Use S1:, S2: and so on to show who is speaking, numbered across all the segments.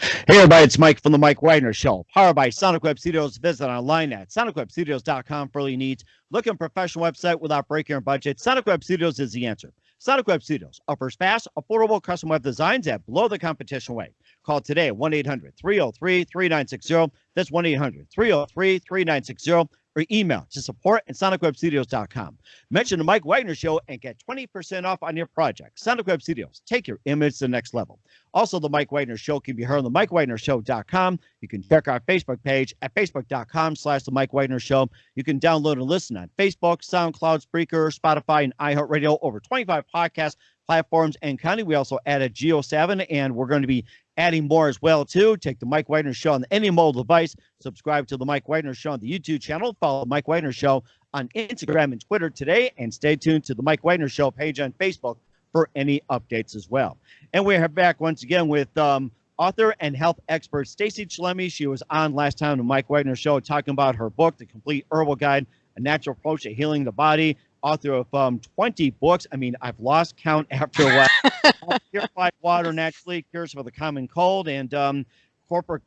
S1: Hey everybody, it's Mike from the Mike Wagner Show, powered by Sonic Web Studios. Visit online at sonicwebstudios.com for all your needs. Look a professional website without breaking your budget. Sonic Web Studios is the answer. Sonic Web Studios offers fast, affordable custom web designs at below the competition rate. Call today at 1 800 303 3960. That's 1 800 303 3960 or email to support at sonicwebstudios.com. Mention the Mike Wagner Show and get 20% off on your project. Sonic Web Studios, take your image to the next level. Also, the Mike Wagner Show can be heard on the MikeWagnerShow.com. You can check our Facebook page at facebook.com slash the Mike Wagner Show. You can download and listen on Facebook, SoundCloud, Spreaker, Spotify, and iHeartRadio. Over 25 podcast platforms and county. We also added Geo7, and we're going to be adding more as well too. Take the Mike Wagner Show on any mobile device. Subscribe to the Mike Wagner Show on the YouTube channel. Follow Mike Wagner Show on Instagram and Twitter today, and stay tuned to the Mike Wagner Show page on Facebook for any updates as well. And we're back once again with um, author and health expert Stacy Chillemi. She was on last time on the Mike Wagner Show talking about her book, The Complete Herbal Guide, A Natural Approach to Healing the Body author of um, 20 books. I mean, I've lost count after a while. Purified water naturally cures for the common cold and um, corporate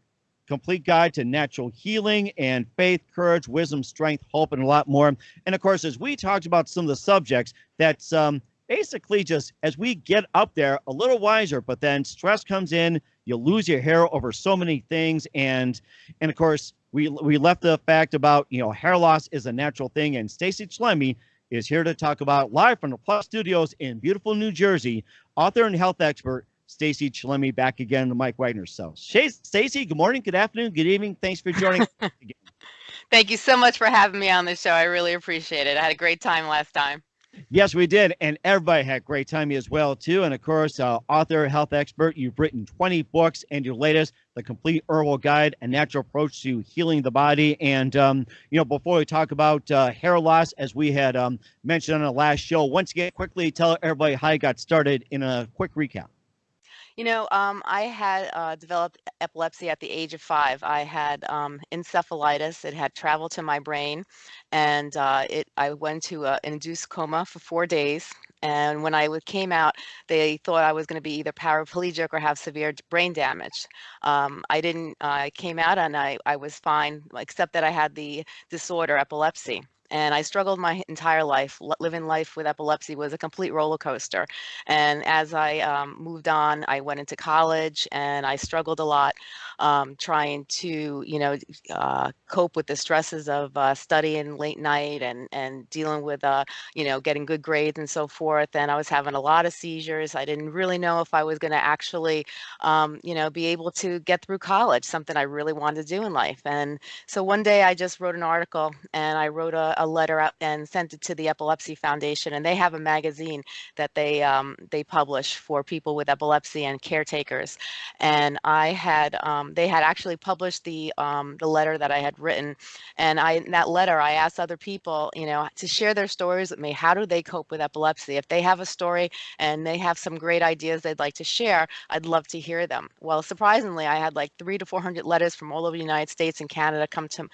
S1: complete guide to natural healing and faith, courage, wisdom, strength, hope, and a lot more. And of course, as we talked about some of the subjects, that's um, basically just as we get up there a little wiser, but then stress comes in, you lose your hair over so many things, and and of course we we left the fact about you know hair loss is a natural thing, and Stacy Chillemi is here to talk about live from the Plus Studios in beautiful New Jersey. Author and health expert Stacy Chillemi back again to Mike Wagner show. Stacy, good morning, good afternoon, good evening. Thanks for joining.
S2: Thank you so much for having me on the show. I really appreciate it. I had a great time last time.
S1: Yes, we did. And everybody had a great time as well, too. And of course, uh, author, health expert, you've written 20 books and your latest, The Complete Herbal Guide, and Natural Approach to Healing the Body. And, um, you know, before we talk about uh, hair loss, as we had um, mentioned on the last show, once again, quickly tell everybody how you got started in a quick recap.
S2: You know, um, I had uh, developed epilepsy at the age of five. I had um, encephalitis. It had traveled to my brain, and uh, it. I went to an induced coma for four days. And when I came out, they thought I was going to be either paraplegic or have severe brain damage. Um, I didn't. I came out and I, I was fine, except that I had the disorder epilepsy and I struggled my entire life. living life with epilepsy was a complete roller coaster. And as I um, moved on, I went into college and I struggled a lot um, trying to, you know, uh, cope with the stresses of uh, studying late night and, and dealing with, uh, you know, getting good grades and so forth. And I was having a lot of seizures. I didn't really know if I was going to actually, um, you know, be able to get through college, something I really wanted to do in life. And so one day I just wrote an article and I wrote a, a letter out and sent it to the Epilepsy Foundation, and they have a magazine that they um, they publish for people with epilepsy and caretakers. And I had um, they had actually published the um, the letter that I had written, and I in that letter I asked other people, you know, to share their stories with me. How do they cope with epilepsy? If they have a story and they have some great ideas they'd like to share, I'd love to hear them. Well, surprisingly, I had like three to four hundred letters from all over the United States and Canada come to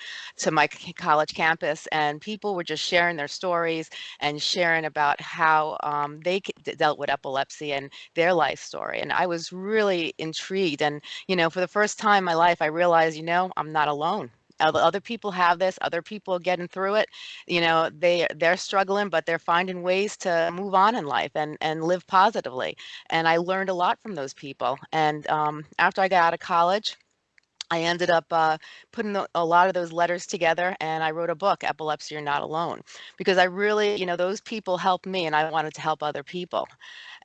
S2: to my college campus, and people people were just sharing their stories and sharing about how um, they dealt with epilepsy and their life story. And I was really intrigued. And, you know, for the first time in my life, I realized, you know, I'm not alone other people have this other people getting through it you know they they're struggling but they're finding ways to move on in life and and live positively and i learned a lot from those people and um, after i got out of college I ended up uh, putting a lot of those letters together and I wrote a book, Epilepsy You're Not Alone, because I really, you know, those people helped me and I wanted to help other people.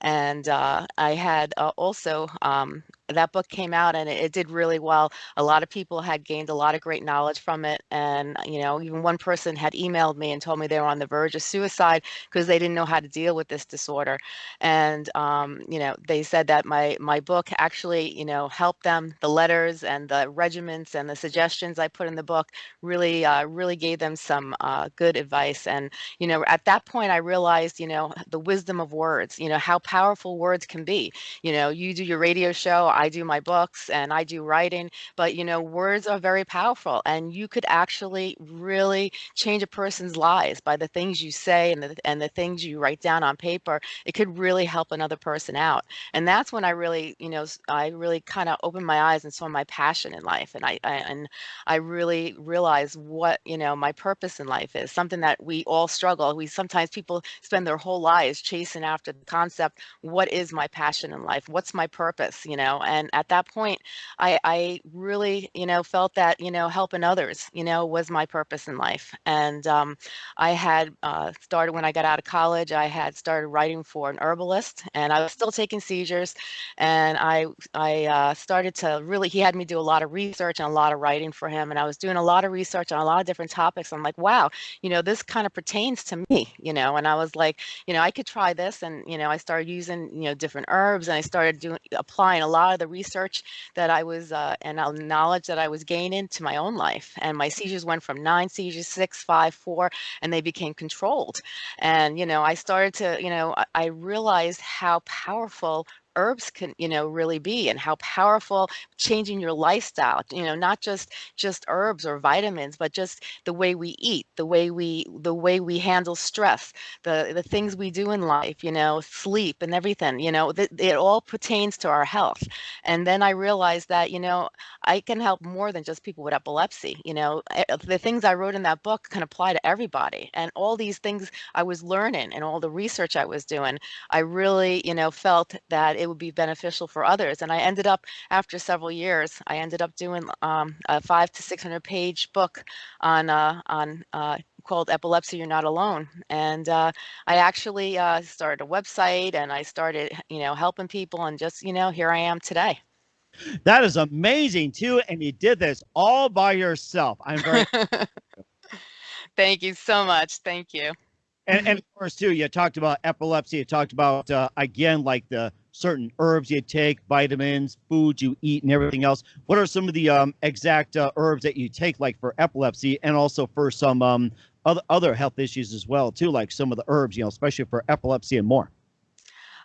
S2: And uh, I had uh, also um, that book came out and it, it, did really well. A lot of people had gained a lot of great knowledge from it. And, you know, even one person had emailed me and told me they were on the verge of suicide because they didn't know how to deal with this disorder. And, um, you know, they said that my, my book actually, you know, helped them. The letters and the regiments and the suggestions I put in the book really, uh, really gave them some uh, good advice. And, you know, at that point, I realized, you know, the wisdom of words, you know, how powerful words can be. You know, you do your radio show, I do my books and I do writing, but you know, words are very powerful and you could actually really change a person's lives by the things you say and the, and the things you write down on paper. It could really help another person out. And that's when I really, you know, I really kind of opened my eyes and saw my passion in life. And I, I and I really realized what, you know, my purpose in life is something that we all struggle. We sometimes people spend their whole lives chasing after the concept, what is my passion in life? What's my purpose? You know, and at that point, I, I really, you know, felt that, you know, helping others, you know, was my purpose in life. And um, I had uh, started when I got out of college, I had started writing for an herbalist and I was still taking seizures. And I, I uh, started to really, he had me do a lot of research and a lot of writing for him. And I was doing a lot of research on a lot of different topics. I'm like, wow, you know, this kind of pertains to me, you know, and I was like, you know, I could try this. And, you know, I started using, you know, different herbs and I started doing, applying a lot of the research that I was, uh, and knowledge that I was gaining to my own life. And my seizures went from nine seizures, six, five, four, and they became controlled. And, you know, I started to, you know, I realized how powerful herbs can you know really be and how powerful changing your lifestyle you know not just just herbs or vitamins but just the way we eat the way we the way we handle stress the the things we do in life you know sleep and everything you know th- it all pertains to our health. And then i realized that you know i can help more than just people with epilepsy you know eh, the things i wrote in that book can apply to everybody. And all these things i was learning and all the research i was doing i really you know felt that it would be beneficial for others. And I ended up, after several years, I ended up doing um, a five to 600 page book on, uh, on uh, called Epilepsy You're Not Alone. And uh, I actually uh, started a website and I started, you know, helping people and just, you know, here I am today.
S1: That is amazing too. And you did this all by yourself. I'm very
S2: Thank you so much. Thank you.
S1: And, and, of course, too, you talked about epilepsy. You talked about uh, again, like the certain herbs you take, vitamins, foods you eat, and everything else. What are some of the um, exact uh, herbs that you take, like for epilepsy, and also for some um, other other health issues as well, too, like some of the herbs, you know, especially for epilepsy and more.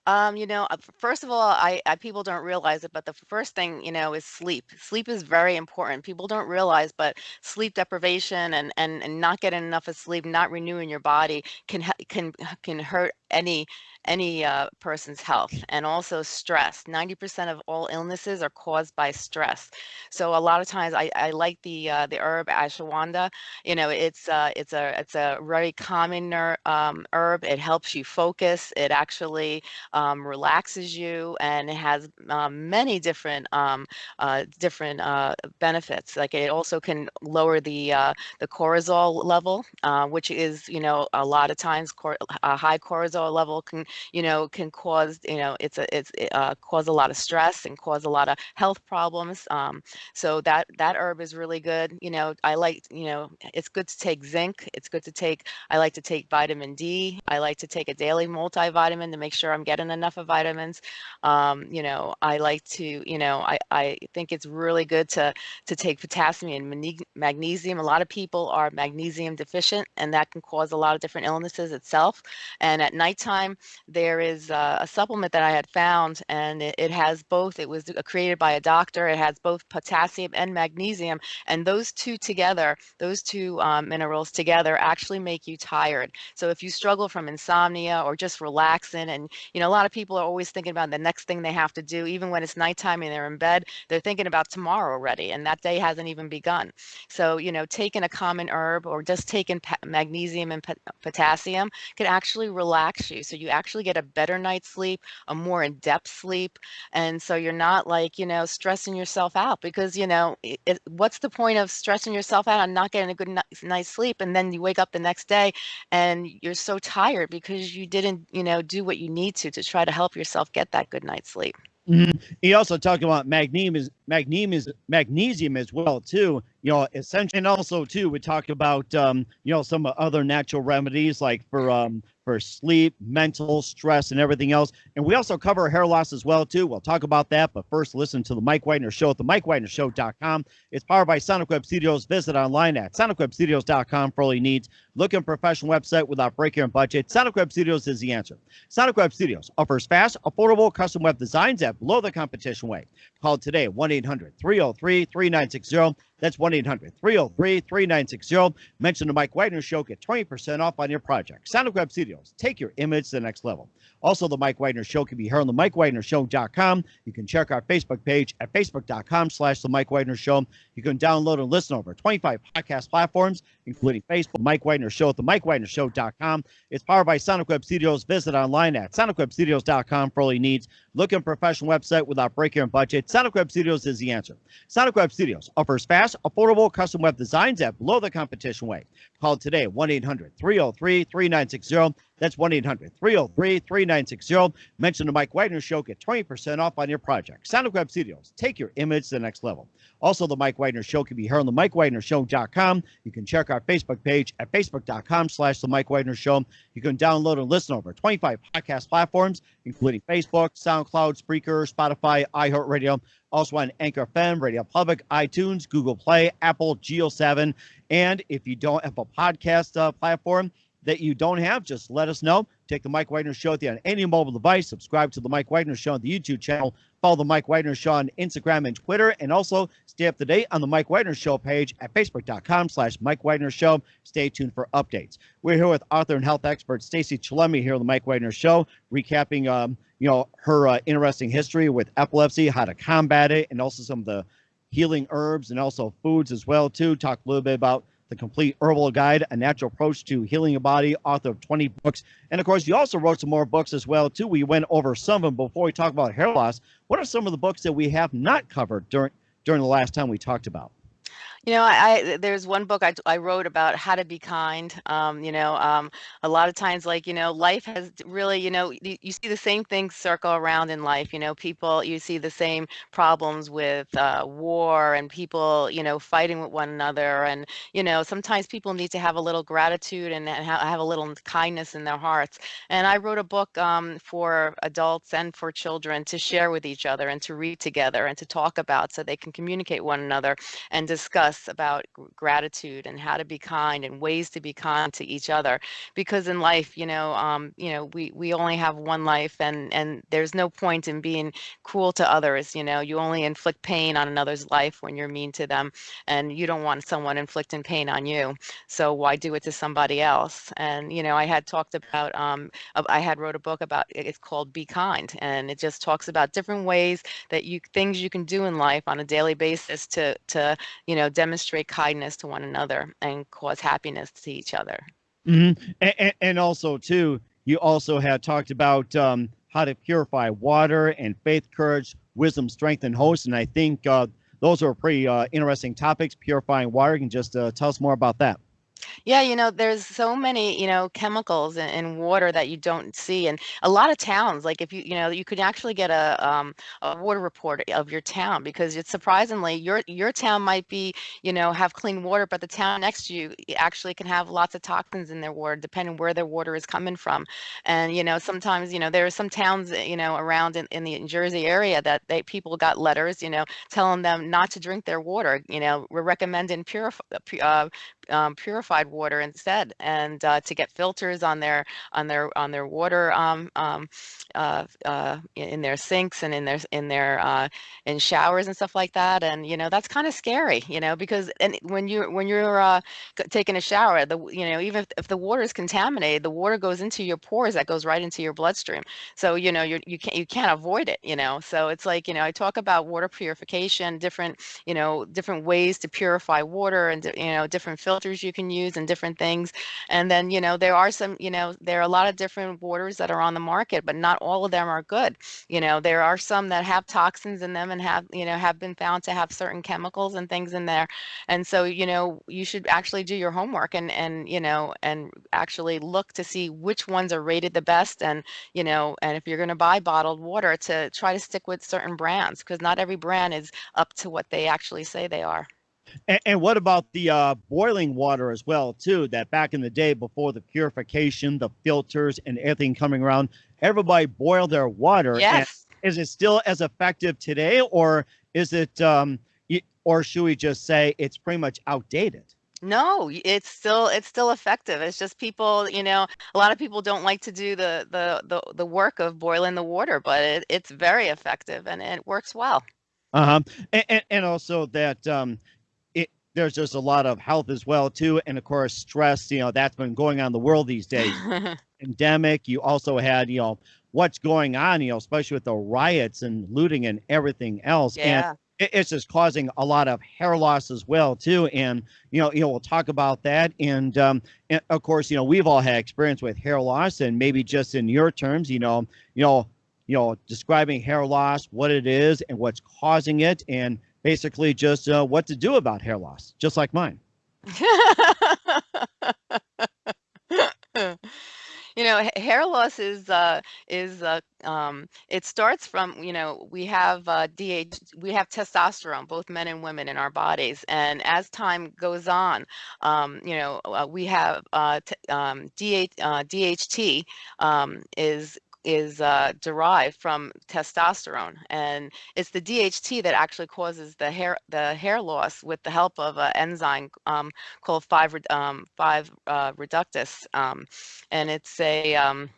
S2: Um, you know, uh, first of all, I, I people don't realize it, but the first thing, you know, is sleep. Sleep is very important. People don't realize, but sleep deprivation and and, and not getting enough of sleep, not renewing your body can can can hurt any any uh, person's health and also stress. 90% of all illnesses are caused by stress. So a lot of times i, I like the uh, the herb ashwagandha. You know it's uh, it's a it's a very common um, herb. It helps you focus. It actually um, relaxes you and it has um, many different um, uh, different uh, benefits like it also can lower the uh, the cortisol level which is you know a lot of times a high cortisol cortisol level can, you know, can cause, you know, it's a, it's uh, cause a lot of stress and cause a lot of health problems. Um, so that that herb is really good. You know, I like, you know, it's good to take zinc. It's good to take. I like to take vitamin D. I like to take a daily multivitamin to make sure I'm getting enough of vitamins. Um, you know, I like to, you know, I I think it's really good to to take potassium and magnesium. A lot of people are magnesium deficient, and that can cause a lot of different illnesses itself. And at nighttime, there is a, a supplement that I had found, and it, it, has both. It was created by a doctor. It has both potassium and magnesium, and those two together, those two um, minerals together, actually make you tired. So if you struggle from insomnia or just relaxing, and you know, a lot of people are always thinking about the next thing they have to do, even when it's nighttime and they're in bed, they're thinking about tomorrow already, and that day hasn't even begun. So you know, taking a common herb or just taking magnesium and potassium can actually relax you. So you actually get a better night's sleep, a more in depth sleep. And so you're not like, you know, stressing yourself out because, you know, it, it, what's the point of stressing yourself out and not getting a good night's sleep? And then you wake up the next day and you're so tired because you didn't, you know, do what you need to to try to help yourself get that good night's sleep.
S1: Mm-hmm. He also talked about magnesium is magnesium is magnesium as well too. You know, essentially, and also too, we talked about um, you know some other natural remedies like for um, for sleep, mental stress, and everything else. And we also cover hair loss as well too. We'll talk about that, but first, listen to the Mike Wagner Show at the MikeWagnerShow.com. It's powered by Sonic Web Studios. Visit online at SonicWebStudios.com for all your needs. Looking professional website without breaking your budget. Sonic Web Studios is the answer. Sonic Web Studios offers fast, affordable custom web designs at below the competition way. Call today 1 800 303 3960. That's 1 800 303 3960. Mention the Mike Wagner Show. Get 20% off on your project. Sonic Web Studios. Take your image to the next level. Also, the Mike Wagner Show can be heard on the MikeWagnerShow.com. You can check our Facebook page at Facebook.com slash The Mike Wagner Show. You can download and listen over 25 podcast platforms, including Facebook, Mike Wagner Show at the MikeWagnerShow.com. It's powered by Sonic Web Studios. Visit online at SonicWebStudios.com for all your needs. Look Looking professional website without breaking your budget. Sonic Web Studios is the answer. Sonic Web Studios offers fast, affordable custom web designs at below the competition way. Call today 1 800 303 3960. That's 1 800 303 3960. Mention the Mike Wagner Show. Get 20% off on your project. Sonic Web Studios. Take your image to the next level. Also, the Mike Wagner Show can be heard on the MikeWagnerShow.com. You can check our Facebook page at Facebook.com slash The Mike Wagner Show. You can download and listen over 25 podcast platforms, including Facebook, SoundCloud, Spreaker, Spotify, iHeartRadio, also on Anchor FM, Radio Public, iTunes, Google Play, Apple, Geo7. And if you don't have a podcast uh, platform, that you don't have, just let us know. Take the Mike Wagner Show at the on any mobile device. Subscribe to the Mike Wagner Show on the YouTube channel. Follow the Mike Wagner Show on Instagram and Twitter, and also stay up to date on the Mike Wagner Show page at facebook.com slash Mike Wagner Show. Stay tuned for updates. We're here with author and health expert Stacy Chillemi here on the Mike Wagner Show, recapping um, you know, her uh, interesting history with epilepsy, how to combat it, and also some of the healing herbs and also foods as well too. Talk a little bit about the complete herbal guide, a natural approach to healing your body, author of 20 books. And of course, you also wrote some more books as well, too. We went over some of them before we talk about hair loss. What are some of the books that we have not covered during during the last time we talked about?
S2: You know, I, I there's one book I, I wrote about how to be kind. Um, you know, um, a lot of times, like you know, life has really, you know, you, you see the same things circle around in life. You know, people, you see the same problems with uh, war and people, you know, fighting with one another. And you know, sometimes people need to have a little gratitude and, and ha- have a little kindness in their hearts. And I wrote a book um, for adults and for children to share with each other and to read together and to talk about, so they can communicate one another and discuss about gratitude and how to be kind and ways to be kind to each other because in life you know um, you know we we only have one life and and there's no point in being cruel to others you know you only inflict pain on another's life when you're mean to them and you don't want someone inflicting pain on you so why do it to somebody else? And you know i had talked about um, i had wrote a book about it's called be kind and it just talks about different ways that you things you can do in life on a daily basis to to you know demonstrate kindness to one another and cause happiness to each other.
S1: Mm-hmm. And, and, also, too, you also had talked about um, how to purify water and faith, courage, wisdom, strength, and host. And I think uh, those are pretty uh, interesting topics. Purifying water. You can just uh, tell us more about that.
S2: Yeah, you know, there's so many, you know, chemicals in, in water that you don't see. And a lot of towns, like if you, you know, you could actually get a um a water report of your town because it's surprisingly your your town might be, you know, have clean water, but the town next to you actually can have lots of toxins in their water, depending where their water is coming from. And you know, sometimes, you know, there are some towns, eh, you know, around in, in the Jersey area that they people got letters, you know, telling them not to drink their water. You know, we're recommending purify, uh, um, purified water instead, and uh, to get filters on their on their on their water um, um, uh, uh, in their sinks and in their in their uh, in showers and stuff like that. And you know that's kind of scary, you know, because and when you when you're uh, taking a shower, the you know even if, if the water is contaminated, the water goes into your pores, that goes right into your bloodstream. So you know you you can't you can't avoid it, you know. So it's like you know I talk about water purification, different you know different ways to purify water and you know different filters filters you can use and different things. And then, you know, there are some, you know, there are a lot of different waters that are on the market, but not all of them are good. You know, there are some that have toxins in them and have, you know, have been found to have certain chemicals and things in there. And so, you know, you should actually do your homework and, and, you know, and actually look to see which ones are rated the best. And, you know, and if you're going to buy bottled water to try to stick with certain brands because not every brand is up to what they actually say they are.
S1: And, and what about the uh, boiling water as well, too? That back in the day, before the purification, the filters, and everything coming around, everybody boiled their water. and
S2: Yes.
S1: is it still as effective today, or is it, um, or should we just say it's pretty much outdated?
S2: No, it's still it's still effective. It's just people, you know, a lot of people don't like to do the the the, the work of boiling the water, but it, it's very effective and it works well.
S1: Uh-huh. And, and, and also that um, there's just a lot of health as well too, and of course stress. You know that's been going on in the world these days. Pandemic. You also had you know what's going on. You know especially with the riots and looting and everything else. And
S2: Yeah.
S1: it, it's just causing a lot of hair loss as well too. And you know you know we'll talk about that. And um, and of course you know we've all had experience with hair loss, and maybe just in your terms, you know you know you know, describing hair loss, what it is, and what's causing it, and basically just uh, what to do about hair loss, just like mine.
S2: You know, hair loss is uh is uh um it starts from, you know, we have uh DH we have testosterone, both men and women in our bodies. And as time goes on, um, you know, uh, we have uh, um DH uh, DHT um is is uh, derived from testosterone, and it's the DHT that actually causes the hair the hair loss with the help of an enzyme um, called 5 um, 5 uh, reductase. Um, and it's a um,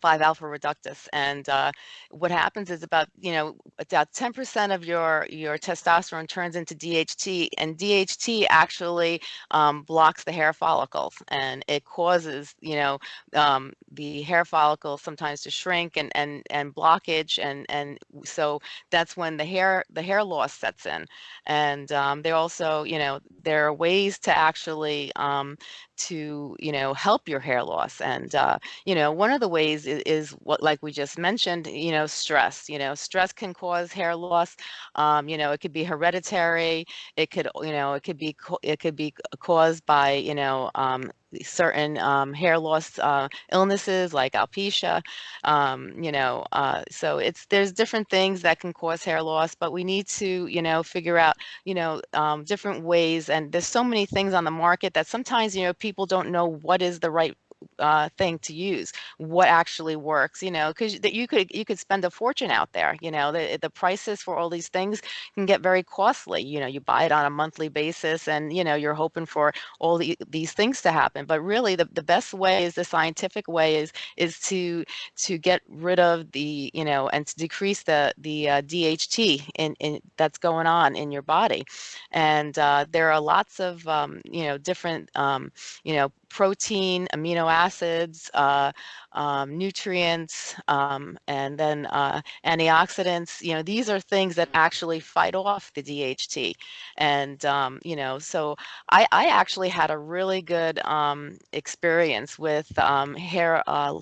S2: 5 alpha reductase and uh, what happens is about you know about 10% of your your testosterone turns into DHT and DHT actually um, blocks the hair follicles and it causes you know um, the hair follicles sometimes to shrink and and and blockage and and so that's when the hair the hair loss sets in. And um, there also you know there are ways to actually um, to you know help your hair loss and uh, you know one of the ways is, is what like we just mentioned you know stress you know stress can cause hair loss um, you know it could be hereditary it could you know it could be it could be caused by you know um, certain um, hair loss uh, illnesses like alopecia um, you know uh, so it's there's different things that can cause hair loss but we need to you know figure out you know um, different ways and there's so many things on the market that sometimes you know people don't know what is the right uh, thing to use what actually works you know because that you could you could spend a fortune out there you know the, the prices for all these things can get very costly you know you buy it on a monthly basis and you know you're hoping for all the, these things to happen but really the, the best way is the scientific way is is to to get rid of the you know and to decrease the the uh, DHT in, in that's going on in your body and uh, there are lots of um, you know different um, you know protein, amino acids, uh, um, nutrients, um, and then uh, antioxidants. You know, these are things that actually fight off the DHT. And, um, you know, so I, I actually had a really good um, experience with um, hair uh,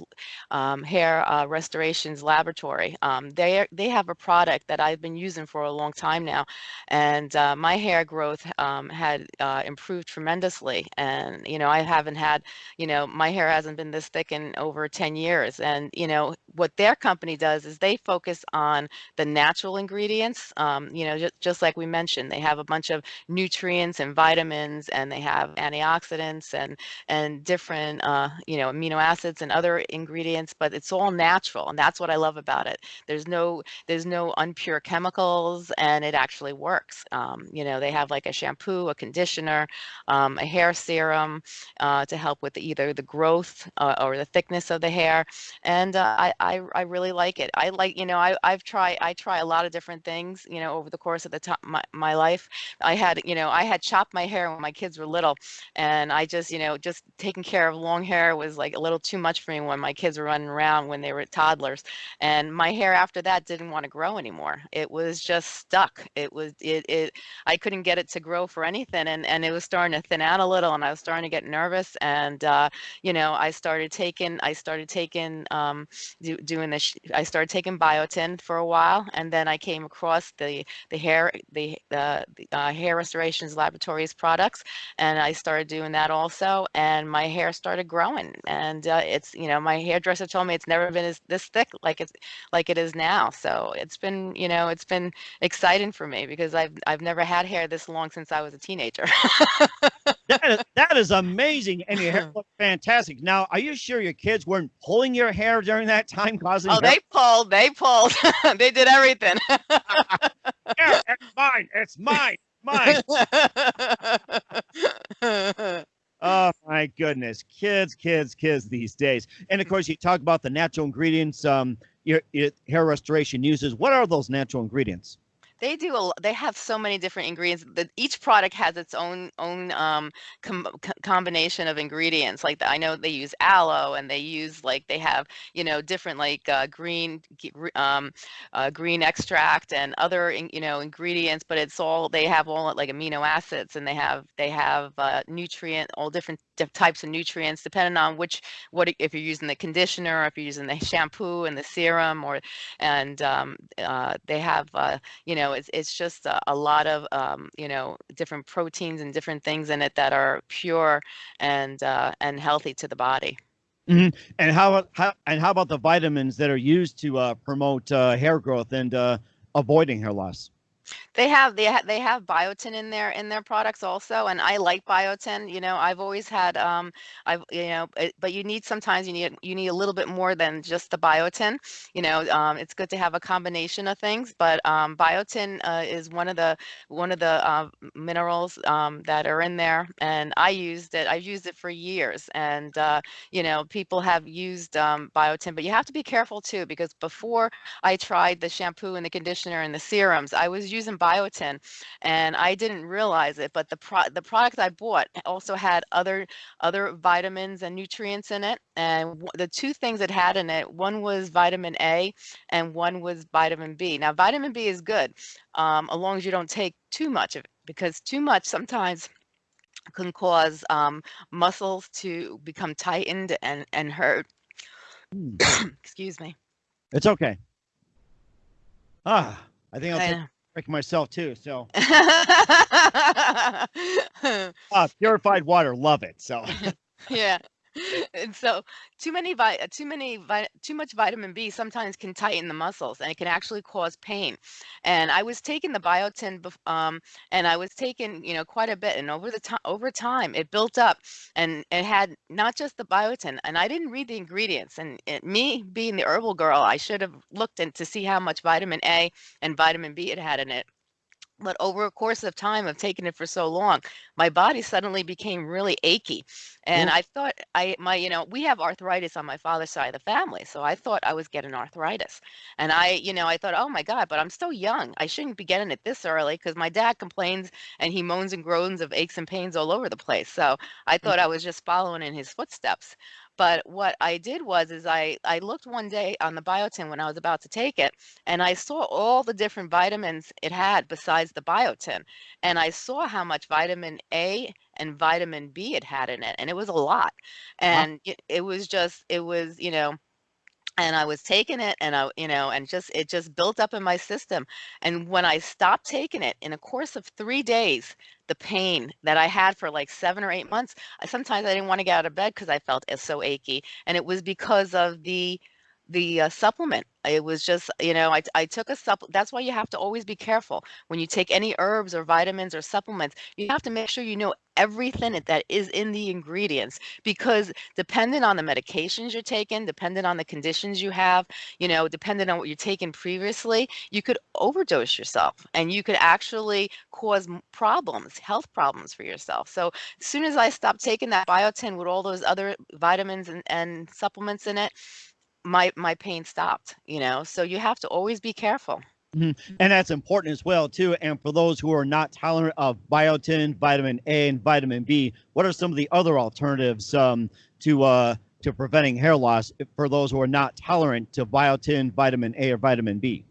S2: um, hair uh, restorations laboratory. They are- they have a product that I've been using for a long time now, and uh, my hair growth had uh, improved tremendously. And you know, I haven't had you know my hair hasn't been this thick in over 10 years. And you know what their company does is they focus on the natural ingredients. Um, you know, just, just like we mentioned, they have a bunch of nutrients and vitamins, and they have antioxidants and and different uh, you know amino acids and other ingredients but it's all natural and that's what i love about it there's no there's no unpure chemicals and it actually works um, you know they have like a shampoo a conditioner um, a hair serum uh, to help with either the growth uh, or the thickness of the hair and uh, I, I i really like it i like you know I, i've tried i try a lot of different things you know over the course of the top my, my life i had you know i had chopped my hair when my kids were little and I just, you know, just taking care of long hair was like a little too much for me when my kids were running around when they were toddlers. And my hair after that didn't want to grow anymore. It was just stuck. It was it it I couldn't get it to grow for anything and and it was starting to thin out a little and I was starting to get nervous and uh you know, I started taking I started taking um do, doing this. I started taking biotin for a while, and then I came across the the hair the the, the uh, hair restorations laboratories products, and I started doing that also. And my hair started growing, and uh, it's you know my hairdresser told me it's never been as this thick like it's like it is now. So it's been you know it's been exciting for me because I've I've never had hair this long since I was a teenager.
S1: that, is, that is amazing, and your hair looks fantastic. Now, are you sure your kids weren't pulling your hair during that time, causing?
S2: Oh, they pulled, they pulled, they did everything.
S1: yeah, it's mine, it's mine, mine. Oh my goodness, kids, kids, kids these days. And of course, you talk about the natural ingredients um, your, your hair restoration uses. What are those natural ingredients?
S2: They do a they have so many different ingredients. That each product has its own own um, com combination of ingredients. Like the, I know they use aloe and they use like they have you know different like uh, green um, uh, green extract and other you know ingredients. But it's all they have all like amino acids and they have they have uh, nutrient all different types of nutrients depending on which what if you're using the conditioner, if you're using the shampoo and the serum, or and um, uh, they have uh, you know it's it's just a, a lot of um, you know different proteins and different things in it that are pure and uh, and healthy to the body.
S1: Mm-hmm. And how how and how about the vitamins that are used to uh, promote uh, hair growth and uh, avoiding hair loss?
S2: They have they ha they have biotin in their in their products also, and I like biotin. You know, I've always had um I've you know, it, but you need sometimes you need you need a little bit more than just the biotin. You know, um, it's good to have a combination of things, but um, biotin uh, is one of the one of the uh, minerals um, that are in there, and I used it. I've used it for years, and uh, you know, people have used um, biotin, but you have to be careful too because before I tried the shampoo and the conditioner and the serums, I was using biotin and I didn't realize it, but the pro the product I bought also had other other vitamins and nutrients in it. And the two things it had in it, one was vitamin A and one was vitamin B. Now, vitamin B is good um, as long as you don't take too much of it because too much sometimes can cause um, muscles to become tightened and, and hurt.
S1: Hmm.
S2: Excuse me.
S1: It's okay. Ah, I think I'll
S2: I
S1: take break myself too. So, ah, purified water, love it. So,
S2: yeah. And so too many vi too many vi too much vitamin B sometimes can tighten the muscles and it can actually cause pain. And I was taking the biotin um and I was taking, you know, quite a bit and over the time over time it built up and it had not just the biotin and I didn't read the ingredients and it, me being the herbal girl, I should have looked in to see how much vitamin A and vitamin B it had in it. But over a course of time of taking it for so long, my body suddenly became really achy. And. I thought I my, you know, we have arthritis on my father's side of the family. So I thought I was getting arthritis. And I, you know, I thought, oh my God, but I'm still young. I shouldn't be getting it this early because my dad complains and he moans and groans of aches and pains all over the place. So I
S1: Mm.
S2: thought I was just following in his footsteps. But what I did was is I I looked one day on the biotin when I was about to take it and I saw all the different vitamins it had besides the biotin. And I saw how much vitamin A and vitamin B it had in it, and it was a lot.
S1: Wow.
S2: And it, it was just, it was, you know, and I was taking it and I, you know, and just it just built up in my system. And when I stopped taking it in a course of three days, the pain that I had for like seven or eight months, I, sometimes I didn't want to get out of bed because I felt so achy. And it was because of the the uh, supplement. It was just, you know, I, I took a supplement. That's why you have to always be careful when you take any herbs or vitamins or supplements. You have to make sure you know everything that is in the ingredients because depending on the medications you're taking, depending on the conditions you have, you know, depending on what you're taking previously, you could overdose yourself and you could actually cause problems, health problems for yourself. So as soon as I stopped taking that biotin with all those other vitamins and, and supplements in it, my my pain stopped, you know. So you have to always be careful.
S1: Mhm. And that's important as well too. And for those who are not tolerant of biotin, vitamin A, and vitamin B, what are some of the other alternatives um, to uh, to preventing hair loss for those who are not tolerant to biotin, vitamin A, or vitamin B?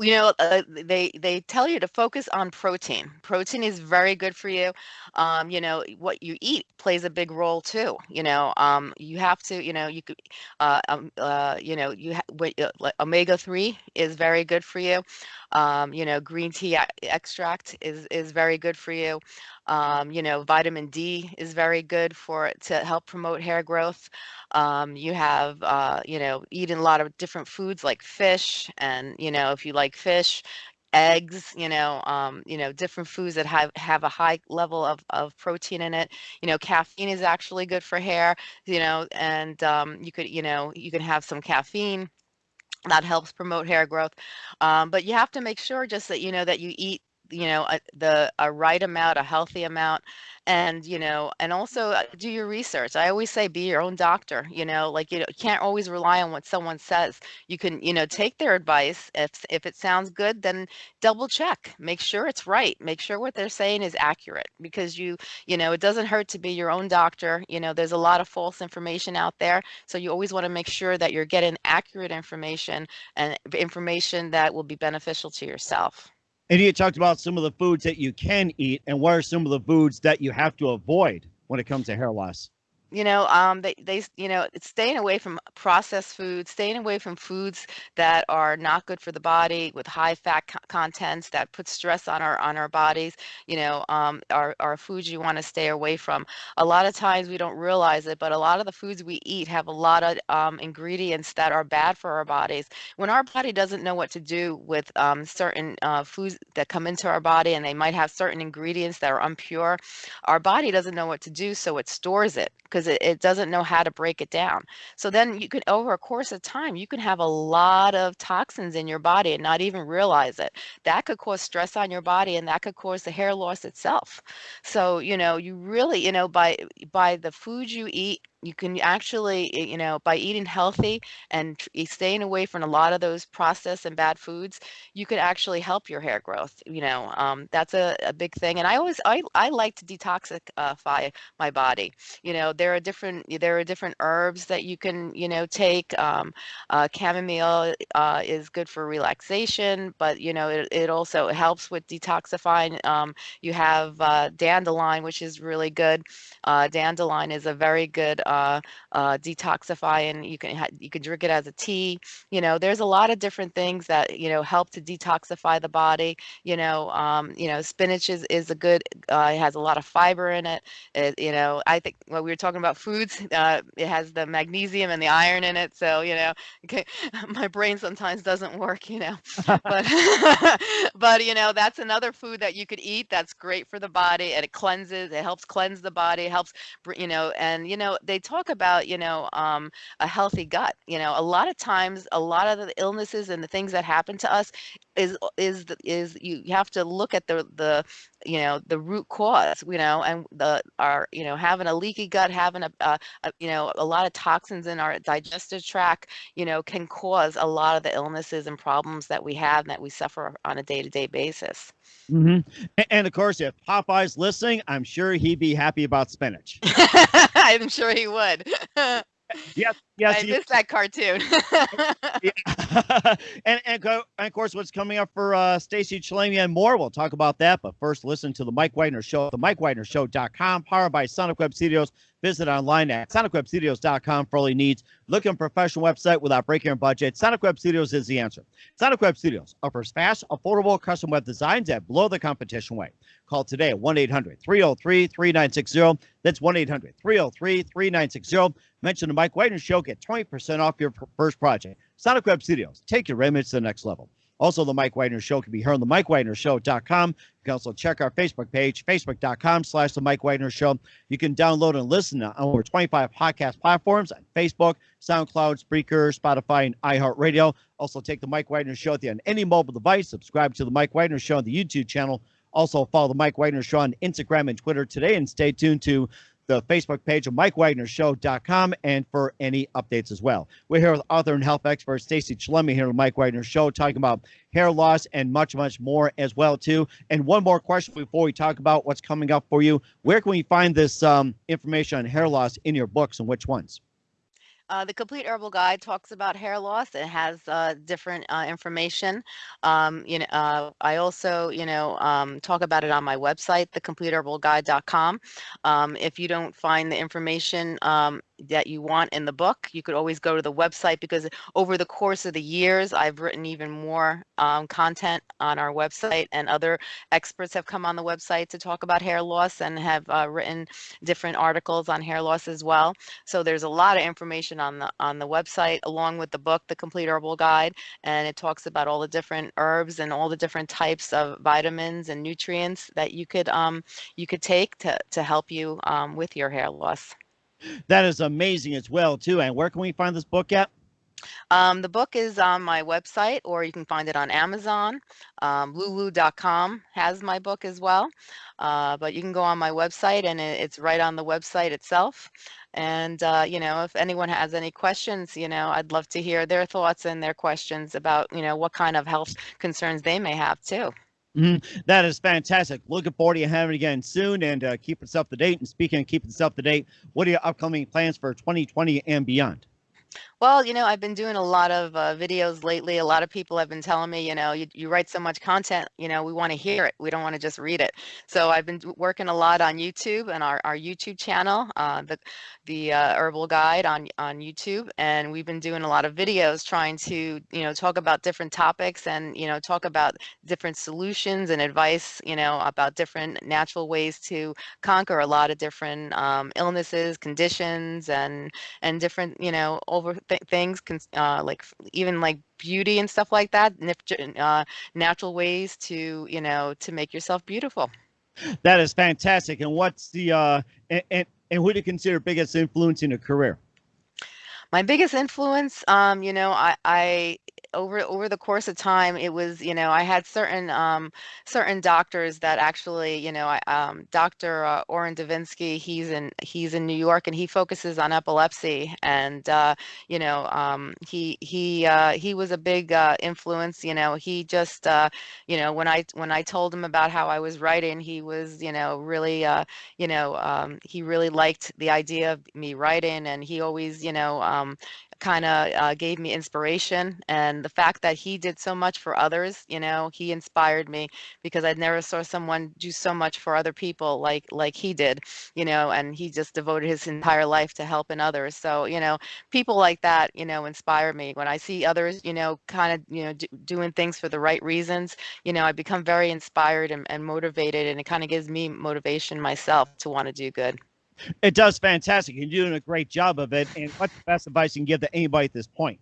S2: You know, uh, they they tell you to focus on protein. Protein is very good for you. Um, you know, what you eat plays a big role too. You know, um, you have to, you know, you could, uh, um, uh, you know, you ha- what, uh, like omega three is very good for you. Um, you know, green tea extract is is very good for you. Um, you know, vitamin D is very good for to help promote hair growth. Um, you have, uh, you know, eating a lot of different foods like fish, and you know, if you like fish, eggs, you know, um, you know, different foods that have have a high level of of protein in it. You know, caffeine is actually good for hair. You know, and um, you could, you know, you can have some caffeine that helps promote hair growth. Um, but you have to make sure just that you know that you eat you know a, the a right amount, a healthy amount, and you know, and also uh, do your research. I always say be your own doctor. You know, like you know, you can't always rely on what someone says. You can you know take their advice. If if it sounds good, then double check. Make sure it's right. Make sure what they're saying is accurate because you you know it doesn't hurt to be your own doctor. You know, there's a lot of false information out there, so you always want to make sure that you're getting accurate information and information that will be beneficial to yourself.
S1: And you talked about some of the foods that you can eat, and what are some of the foods that you have to avoid when it comes to hair loss?
S2: You know, um, they they you know, it's staying away from processed foods, staying away from foods that are not good for the body with high fat co- contents that put stress on our on our bodies. You know, um, are are foods you want to stay away from. A lot of times we don't realize it, but a lot of the foods we eat have a lot of um, ingredients that are bad for our bodies. When our body doesn't know what to do with um, certain uh, foods that come into our body, and they might have certain ingredients that are impure, our body doesn't know what to do, so it stores it it, it doesn't know how to break it down. So then you can, over a course of time, you can have a lot of toxins in your body and not even realize it. That could cause stress on your body and that could cause the hair loss itself. So, you know, you really, you know, by by the food you eat, you can actually, you know, by eating healthy and staying away from a lot of those processed and bad foods, you could actually help your hair growth. You know, um, that's a, a big thing. And I always, I, I like to detoxify my body you know there are different there are different herbs that you can you know take um, uh, chamomile uh, is good for relaxation but you know it, it also helps with detoxifying um, you have uh, dandelion which is really good uh, dandelion is a very good uh, uh, detoxifying you can you can drink it as a tea. You know there's a lot of different things that you know help to detoxify the body. You know um, you know spinach is, is a good uh, it has a lot of fiber in it. It, you know, I think when we were talking about foods, uh, it has the magnesium and the iron in it. So, you know, okay, my brain sometimes doesn't work, you know, but, but, you know, that's another food that you could eat that's great for the body. And it cleanses, it helps cleanse the body, helps, you know, and, you know, they talk about, you know, um, a healthy gut. You know, a lot of times, a lot of the illnesses and the things that happen to us is, is, is you have to look at the, the, you know the root cause you know and the our you know having a leaky gut having a, a, a you know a lot of toxins in our digestive tract you know can cause a lot of the illnesses and problems that we have and that we suffer on a day-to-day basis
S1: hmm And, and of course, if Popeye's listening, I'm sure he'd be happy about spinach.
S2: i'm sure he would.
S1: Yes, yes,
S2: i missed that cartoon
S1: Yeah. and, and, go, and of course, what's coming up for uh, Stacy Chillemi and more, we'll talk about that. But first, listen to the Mike Widener Show at the MikeWidenerShow.com, powered by Sonic Web Studios. Visit online at SonicWebStudios.com for all your needs. Looking for a professional website without breaking your budget. Sonic Web Studios is the answer. Sonic Web Studios offers fast, affordable custom web designs that blow the competition away. Call today at 1 800 303 3960. That's 1 800 303 3960. Mention the Mike Widener Show, get 20% off your first project. Sonic Web Studios, take your image to the next level. Also, the Mike Widener Show can be heard on the MikeWidenerShow.com. You can also check our Facebook page, facebook.com slash the Mike Widener Show. You can download and listen to over 25 podcast platforms on Facebook, SoundCloud, Spreaker, Spotify, and iHeartRadio. Also, take the Mike Widener Show with you on any mobile device. Subscribe to the Mike Widener Show on the YouTube channel. Also, follow the Mike Widener Show on Instagram and Twitter today, and stay tuned to the Facebook page of MikeWidenerShow.com and for any updates as well. We're here with author and health expert Stacy Chillemi here on Mike Wagner Show, talking about hair loss and much, much more as well too. And one more question before we talk about what's coming up for you: Where can we find this um, information on hair loss in your books, and which ones?
S2: Uh, the Complete Herbal Guide talks about hair loss. It has uh, different uh, information. Um, you know, uh, I also, you know, um, talk about it on my website, thecompleteherbalguide.com. Um, if you don't find the information um, that you want in the book, you could always go to the website because over the course of the years, I've written even more um, content on our website, and other experts have come on the website to talk about hair loss and have uh, written different articles on hair loss as well. So there's a lot of information on the on the website along with the book, The Complete Herbal Guide, and it talks about all the different herbs and all the different types of vitamins and nutrients that you could um you could take to to help you um, with your hair loss.
S1: That is amazing as well, too. And where can we find this book at?
S2: Um, the book is on my website, or you can find it on Amazon. Um, Lulu.com has my book as well, uh, but you can go on my website, and it, it's right on the website itself. And uh, you know, if anyone has any questions, you know, I'd love to hear their thoughts and their questions about you know what kind of health concerns they may have too.
S1: Mm-hmm. That is fantastic. Looking forward to having it again soon and uh, keep us up to date. And speaking of keeping us up to date, what are your upcoming plans for 2020 and beyond?
S2: Well, you know, I've been doing a lot of uh, videos lately. A lot of people have been telling me, you know, you, you write so much content, you know, we want to hear it. We don't want to just read it. So I've been working a lot on YouTube and our, our YouTube channel, uh, the the uh, Herbal Guide on on YouTube, and we've been doing a lot of videos trying to, you know, talk about different topics and you know talk about different solutions and advice, you know, about different natural ways to conquer a lot of different um, illnesses, conditions, and and different, you know, over th- things, uh, like even like beauty and stuff like that, uh, natural ways to, you know, to make yourself beautiful.
S1: That is fantastic. And what's the uh, and, and, and who do you consider biggest influence in your career?
S2: My biggest influence, um, you know, I, I over over the course of time it was you know i had certain um certain doctors that actually you know i um dr uh, Orrin Devinsky he's in he's in new york and he focuses on epilepsy and uh you know um he he uh he was a big uh influence you know he just uh you know when i when i told him about how i was writing he was you know really uh you know um he really liked the idea of me writing and he always you know um kind of uh, gave me inspiration and the fact that he did so much for others you know he inspired me because i never saw someone do so much for other people like like he did you know and he just devoted his entire life to helping others. So you know people like that you know inspire me. When i see others you know kind of you know doing things for the right reasons you know i become very inspired and, and motivated and it kind of gives me motivation myself to want to do good
S1: it does fantastic. You're doing a great job of it. And what's the best advice you can give to anybody at this point?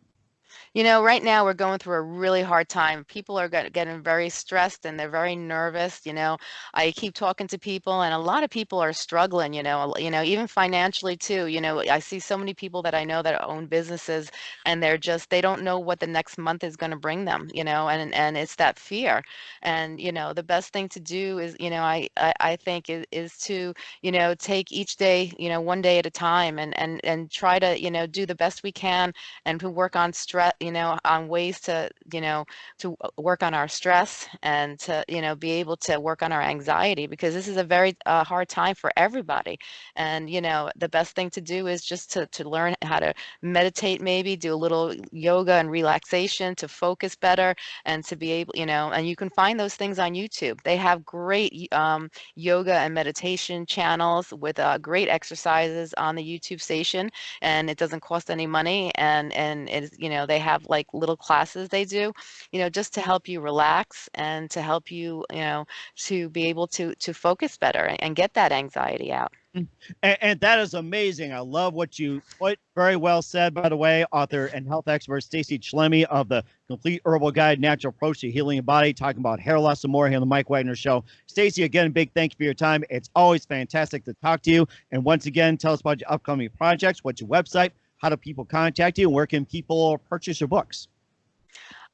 S2: You know, right now we're going through a really hard time. People are getting very stressed and they're very nervous. You know, I keep talking to people, and a lot of people are struggling. You know, you know, even financially too. You know, I see so many people that I know that own businesses, and they're just they don't know what the next month is going to bring them. You know, and and it's that fear. And you know, the best thing to do is, you know, I I, I think is is to you know take each day, you know, one day at a time, and and and try to you know do the best we can, and to work on stress you know, on ways to, you know, to work on our stress and to, you know, be able to work on our anxiety because this is a very uh, hard time for everybody. And, you know, the best thing to do is just to, to learn how to meditate, maybe do a little yoga and relaxation to focus better and to be able, you know, and you can find those things on YouTube. They have great um, yoga and meditation channels with uh, great exercises on the YouTube station and it doesn't cost any money and, and it's, you know, they have like little classes they do, you know, just to help you relax and to help you, you know, to be able to to focus better and get that anxiety out.
S1: Mm, and, and, that is amazing. I love what you put. Very well said, by the way. Author and health expert Stacy Chillemi of the Complete Herbal Guide: Natural Approach to Healing Your Body, talking about hair loss and more here on the Mike Wagner Show. Stacy, again, big thank you for your time. It's always fantastic to talk to you. And once again, tell us about your upcoming projects. What's your website? How do people contact you where can people purchase your books?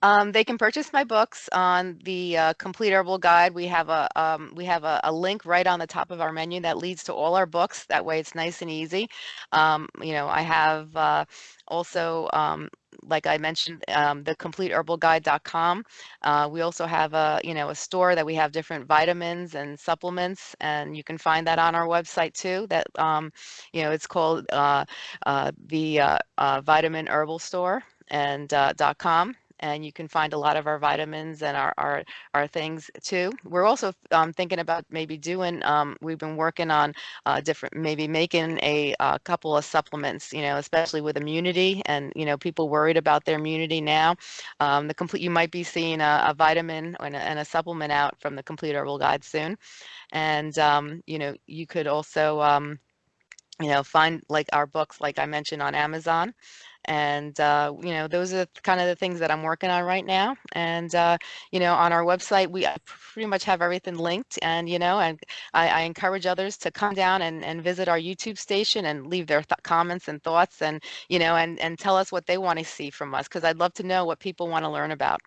S2: Um, they can purchase my books on the uh, Complete Herbal Guide. We have a um, we have a, a, link right on the top of our menu that leads to all our books. That way, it's nice and easy. Um, you know, I have uh, also um, like I mentioned, um, the completeherbalguide.com. Uh, we also have a, you know, a store that we have different vitamins and supplements, and you can find that on our website too. That, um, you know, it's called uh, uh, the uh, Vitamin Herbal Store and .com and you can find a lot of our vitamins and our our, our things too. We're also um, thinking about maybe doing. Um, we've been working on uh, different, maybe making a, a, couple of supplements. You know, especially with immunity and you know people worried about their immunity now. Um, the complete you might be seeing a, a vitamin and a, and a, supplement out from the Complete Herbal Guide soon, and um, you know you could also um, you know find like our books like I mentioned on Amazon and uh, you know those are kind of the things that i'm working on right now and uh, you know on our website we uh, pretty much have everything linked and you know and i, I encourage others to come down and, and visit our youtube station and leave their th- comments and thoughts and you know and and tell us what they want to see from us because i'd love to know what people want to learn about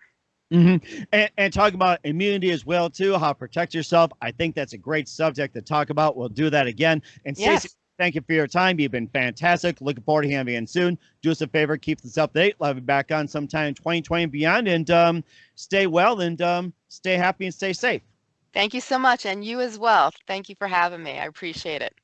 S1: Mm-hmm. And, and talk about immunity as well too, how to protect yourself. I think that's a great subject to talk about. We'll do that again. And
S2: yes.
S1: Stacy, Thank you for your time. You've been fantastic. Looking forward to having you in soon. Do us a favor, keep this up date. Have you back on sometime in 2020 and beyond. And um, stay well and um, stay happy and stay safe.
S2: Thank you so much. And you as well. Thank you for having me. I appreciate it.